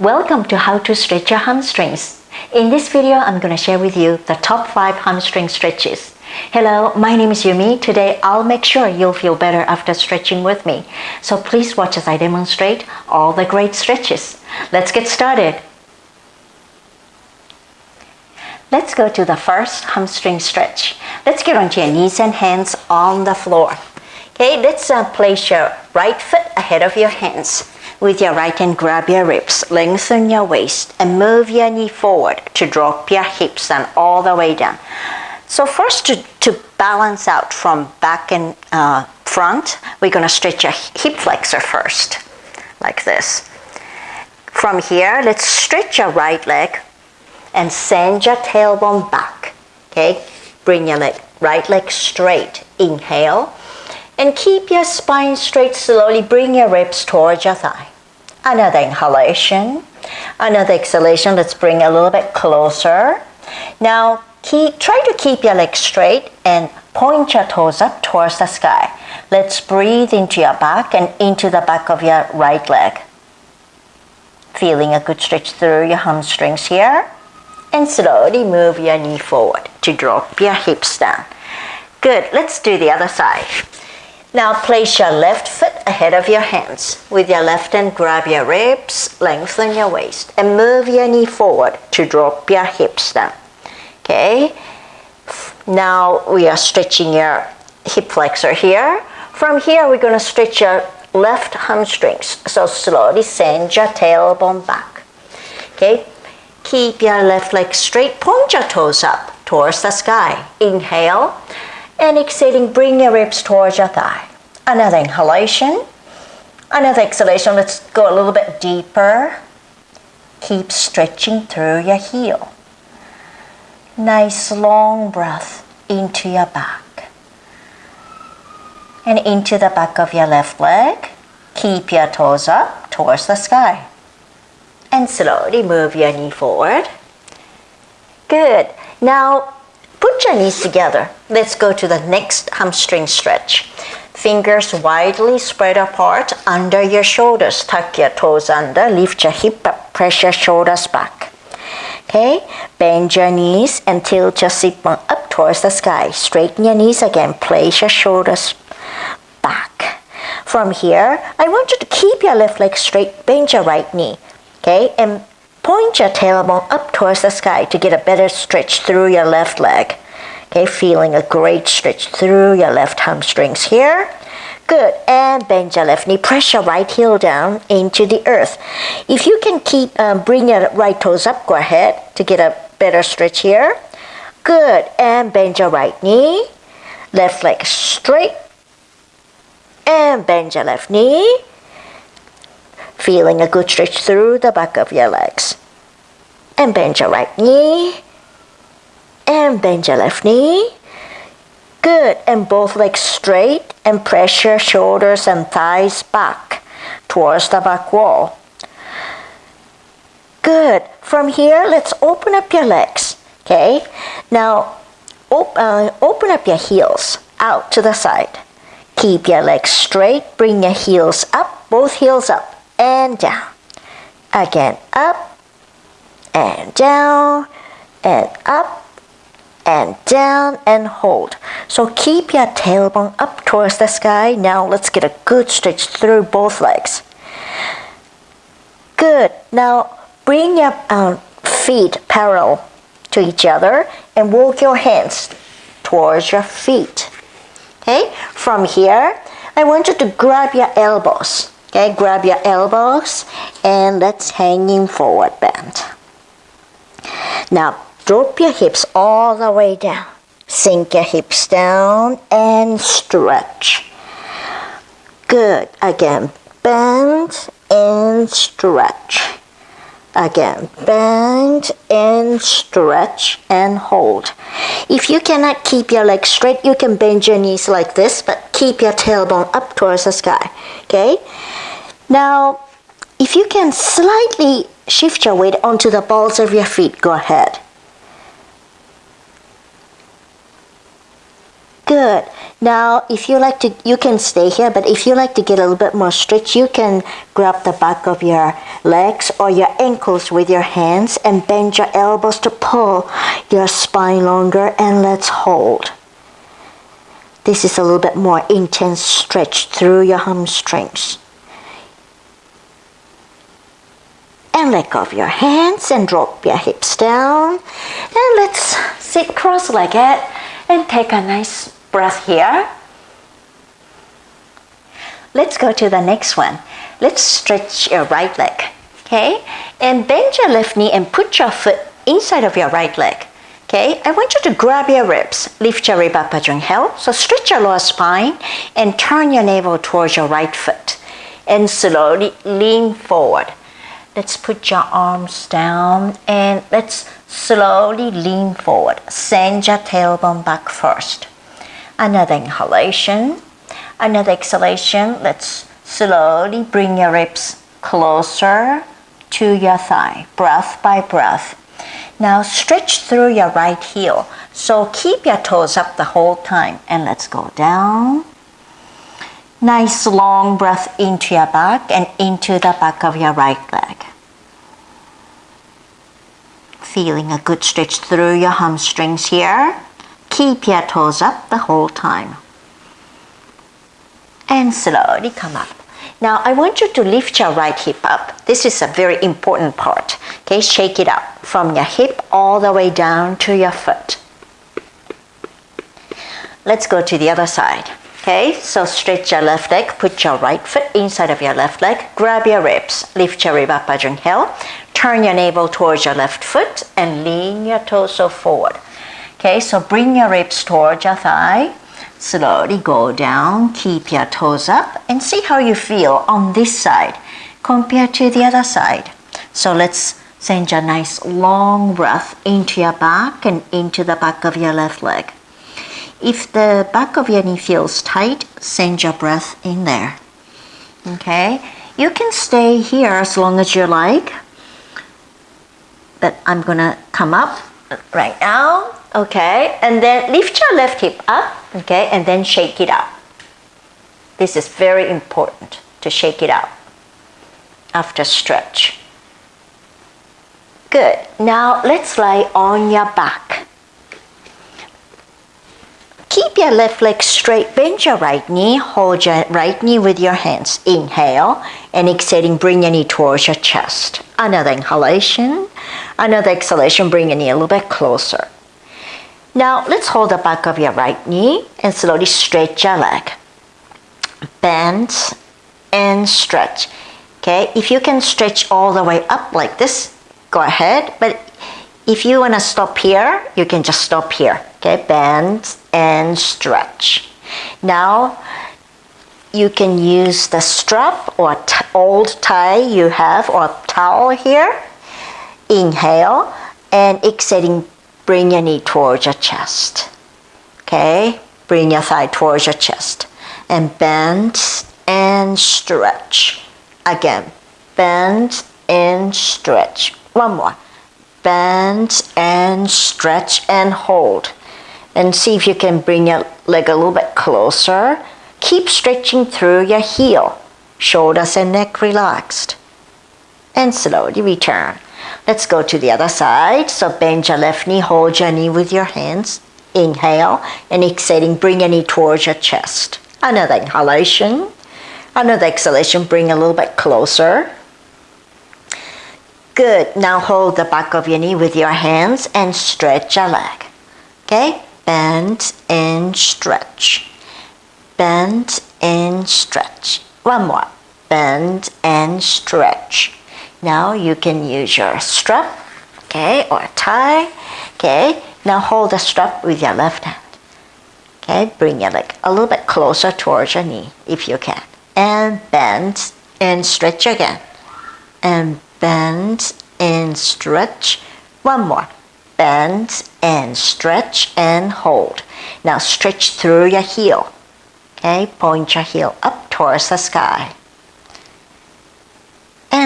Welcome to How to Stretch Your Hamstrings. In this video, I'm going to share with you the top 5 hamstring stretches. Hello, my name is Yumi. Today, I'll make sure you'll feel better after stretching with me. So please watch as I demonstrate all the great stretches. Let's get started. Let's go to the first hamstring stretch. Let's get onto your knees and hands on the floor. Okay, let's uh, place your right foot ahead of your hands. With your right hand, grab your ribs, lengthen your waist, and move your knee forward to drop your hips down all the way down. So first, to, to balance out from back and uh, front, we're going to stretch your hip flexor first, like this. From here, let's stretch your right leg and send your tailbone back. Okay, bring your leg, right leg straight. Inhale and keep your spine straight slowly. Bring your ribs towards your thigh. Another inhalation. Another exhalation. Let's bring a little bit closer. Now, keep, try to keep your legs straight and point your toes up towards the sky. Let's breathe into your back and into the back of your right leg. Feeling a good stretch through your hamstrings here. And slowly move your knee forward to drop your hips down. Good, let's do the other side. Now place your left foot ahead of your hands. With your left hand, grab your ribs, lengthen your waist, and move your knee forward to drop your hips down. Okay? Now we are stretching your hip flexor here. From here, we're going to stretch your left hamstrings. So slowly send your tailbone back. Okay? Keep your left leg straight, point your toes up towards the sky. Inhale. And exhaling, bring your ribs towards your thigh. Another inhalation. Another exhalation. Let's go a little bit deeper. Keep stretching through your heel. Nice long breath into your back. And into the back of your left leg. Keep your toes up towards the sky. And slowly move your knee forward. Good. Now Put your knees together. Let's go to the next hamstring stretch. Fingers widely spread apart under your shoulders. Tuck your toes under. Lift your hip up. Press your shoulders back. Okay? Bend your knees and tilt your sit bone up towards the sky. Straighten your knees again. Place your shoulders back. From here, I want you to keep your left leg straight. Bend your right knee. Okay? And Point your tailbone up towards the sky to get a better stretch through your left leg. Okay, feeling a great stretch through your left hamstrings here. Good, and bend your left knee. Press your right heel down into the earth. If you can keep, um, bring your right toes up, go ahead to get a better stretch here. Good, and bend your right knee. Left leg straight. And bend your left knee feeling a good stretch through the back of your legs. And bend your right knee. And bend your left knee. Good. And both legs straight and press your shoulders and thighs back towards the back wall. Good. From here, let's open up your legs. Okay. Now, op uh, open up your heels out to the side. Keep your legs straight. Bring your heels up, both heels up and down. Again, up and down and up and down and hold. So keep your tailbone up towards the sky. Now let's get a good stretch through both legs. Good. Now bring your um, feet parallel to each other and walk your hands towards your feet. Okay, from here, I want you to grab your elbows Okay, grab your elbows and let's hanging forward bend. Now drop your hips all the way down. Sink your hips down and stretch. Good. Again, bend and stretch. Again, bend and stretch and hold. If you cannot keep your legs straight, you can bend your knees like this, but keep your tailbone up towards the sky. Okay? Now, if you can slightly shift your weight onto the balls of your feet, go ahead. Good. Now, if you like to, you can stay here, but if you like to get a little bit more stretch, you can grab the back of your legs or your ankles with your hands and bend your elbows to pull your spine longer and let's hold. This is a little bit more intense stretch through your hamstrings. And let go of your hands and drop your hips down. And let's sit cross-legged and take a nice breath here. Let's go to the next one. Let's stretch your right leg, okay? And bend your left knee and put your foot inside of your right leg. Okay, I want you to grab your ribs, lift your rib up as you inhale. So stretch your lower spine and turn your navel towards your right foot and slowly lean forward. Let's put your arms down and let's slowly lean forward. Send your tailbone back first. Another inhalation, another exhalation. Let's slowly bring your ribs closer to your thigh, breath by breath. Now stretch through your right heel. So keep your toes up the whole time and let's go down. Nice long breath into your back and into the back of your right leg. Feeling a good stretch through your hamstrings here. Keep your toes up the whole time. And slowly come up. Now I want you to lift your right hip up. This is a very important part. Okay, shake it up from your hip all the way down to your foot. Let's go to the other side. Okay, so stretch your left leg, put your right foot inside of your left leg, grab your ribs, lift your rib up you inhale, turn your navel towards your left foot and lean your torso forward. Okay, so bring your ribs towards your thigh, slowly go down, keep your toes up and see how you feel on this side compared to the other side. So let's Send a nice long breath into your back and into the back of your left leg. If the back of your knee feels tight, send your breath in there. Okay, you can stay here as long as you like, but I'm gonna come up right now. Okay, and then lift your left hip up. Okay, and then shake it out. This is very important to shake it out after stretch. Good. Now let's lie on your back. Keep your left leg straight, bend your right knee, hold your right knee with your hands. Inhale and exhaling, bring your knee towards your chest. Another inhalation, another exhalation, bring your knee a little bit closer. Now let's hold the back of your right knee and slowly stretch your leg. Bend and stretch. Okay, if you can stretch all the way up like this, go ahead. But if you want to stop here, you can just stop here. Okay, bend and stretch. Now, you can use the strap or old tie you have or towel here. Inhale and exhaling, bring your knee towards your chest. Okay, bring your thigh towards your chest. And bend and stretch. Again, bend and stretch. One more. Bend and stretch and hold. And see if you can bring your leg a little bit closer. Keep stretching through your heel. Shoulders and neck relaxed. And slowly return. Let's go to the other side. So bend your left knee, hold your knee with your hands. Inhale and exhaling, bring your knee towards your chest. Another inhalation. Another exhalation, bring a little bit closer. Good. Now hold the back of your knee with your hands and stretch your leg. Okay? Bend and stretch. Bend and stretch. One more. Bend and stretch. Now you can use your strap, okay, or tie. Okay? Now hold the strap with your left hand. Okay? Bring your leg a little bit closer towards your knee if you can. And bend and stretch again. And bend and stretch. One more. Bend and stretch and hold. Now stretch through your heel. Okay, point your heel up towards the sky.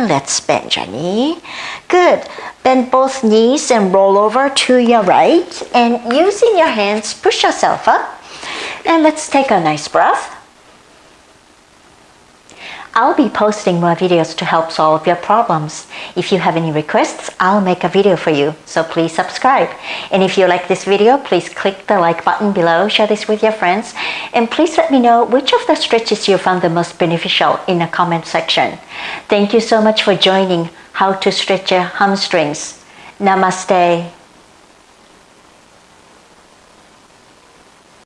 And let's bend your knee. Good. Bend both knees and roll over to your right. And using your hands, push yourself up. And let's take a nice breath. I'll be posting more videos to help solve your problems. If you have any requests, I'll make a video for you, so please subscribe. And if you like this video, please click the like button below, share this with your friends, and please let me know which of the stretches you found the most beneficial in the comment section. Thank you so much for joining How to Stretch Your Hamstrings. Namaste.